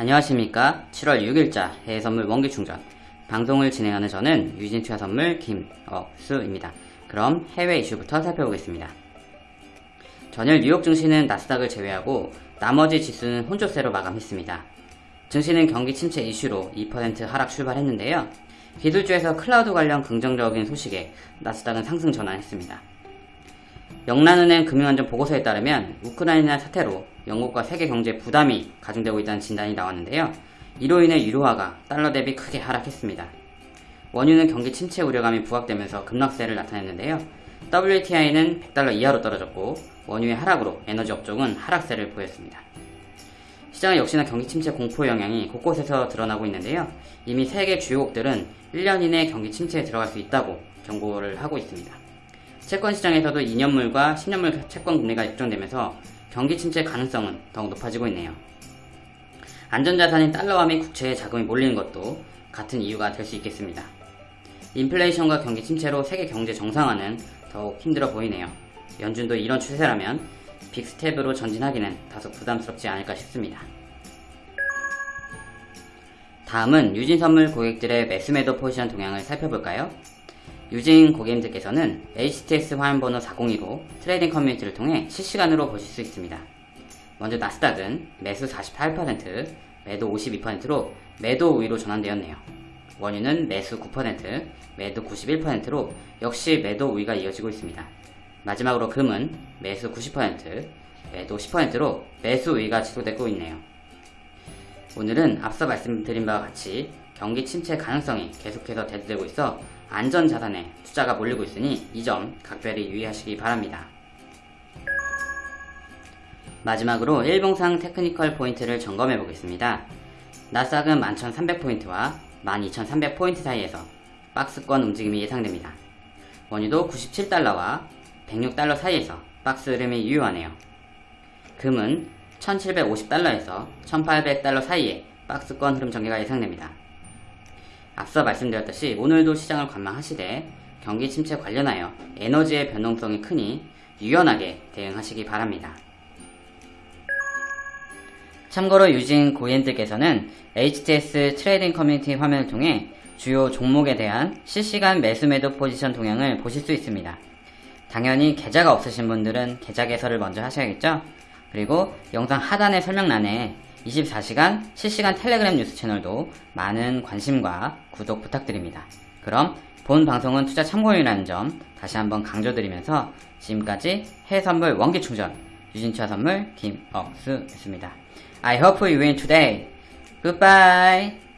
안녕하십니까 7월 6일자 해외선물 원기충전 방송을 진행하는 저는 유진투자선물 김억수입니다. 그럼 해외 이슈부터 살펴보겠습니다. 전일 뉴욕 증시는 나스닥을 제외하고 나머지 지수는 혼조세로 마감했습니다. 증시는 경기 침체 이슈로 2% 하락 출발했는데요. 기술주에서 클라우드 관련 긍정적인 소식에 나스닥은 상승 전환했습니다. 영란은행 금융안전 보고서에 따르면 우크라이나 사태로 영국과 세계 경제 부담이 가중되고 있다는 진단이 나왔는데요. 이로 인해 유로화가 달러 대비 크게 하락했습니다. 원유는 경기 침체 우려감이 부각되면서 급락세를 나타냈는데요. WTI는 100달러 이하로 떨어졌고 원유의 하락으로 에너지 업종은 하락세를 보였습니다. 시장은 역시나 경기 침체 공포 영향이 곳곳에서 드러나고 있는데요. 이미 세계 주요국들은 1년 이내 경기 침체에 들어갈 수 있다고 경고를 하고 있습니다. 채권 시장에서도 2년물과 10년물 채권 금리가 역전되면서 경기 침체 가능성은 더욱 높아지고 있네요. 안전자산인 달러화 및 국채에 자금이 몰리는 것도 같은 이유가 될 수 있겠습니다. 인플레이션과 경기 침체로 세계 경제 정상화는 더욱 힘들어 보이네요. 연준도 이런 추세라면 빅스텝으로 전진하기는 다소 부담스럽지 않을까 싶습니다. 다음은 유진선물 고객들의 매수매도 포지션 동향을 살펴볼까요? 유진 고객님들께서는 HTS 화면번호 402로 trading 커뮤니티를 통해 실시간으로 보실 수 있습니다. 먼저 나스닥은 매수 48%, 매도 52%로 매도 우위로 전환되었네요. 원유는 매수 9%, 매도 91%로 역시 매도 우위가 이어지고 있습니다. 마지막으로 금은 매수 90%, 매도 10%로 매수 우위가 지속되고 있네요. 오늘은 앞서 말씀드린 바와 같이 경기 침체 가능성이 계속해서 대두되고 있어 안전자산에 투자가 몰리고 있으니 이 점 각별히 유의하시기 바랍니다. 마지막으로 일봉상 technical 포인트를 점검해 보겠습니다. 나스닥은 11,300포인트와 12,300포인트 사이에서 박스권 움직임이 예상됩니다. 원유도 97달러와 106달러 사이에서 박스 흐름이 유효하네요. 금은 1750달러에서 1800달러 사이에 박스권 흐름 전개가 예상됩니다. 앞서 말씀드렸듯이 오늘도 시장을 관망하시되 경기 침체 관련하여 에너지의 변동성이 크니 유연하게 대응하시기 바랍니다. 참고로 유진 고객님들께서는 HTS trading 커뮤니티 화면을 통해 주요 종목에 대한 실시간 매수 매도 포지션 동향을 보실 수 있습니다. 당연히 계좌가 없으신 분들은 계좌 개설을 먼저 하셔야겠죠? 그리고 영상 하단의 설명란에 24시간 실시간 텔레그램 뉴스 채널도 많은 관심과 구독 부탁드립니다. 그럼 본 방송은 투자 참고용이라는 점 다시 한번 강조드리면서 지금까지 해외선물 원기충전 유진투자 선물 김억수였습니다. I hope you win today. Goodbye.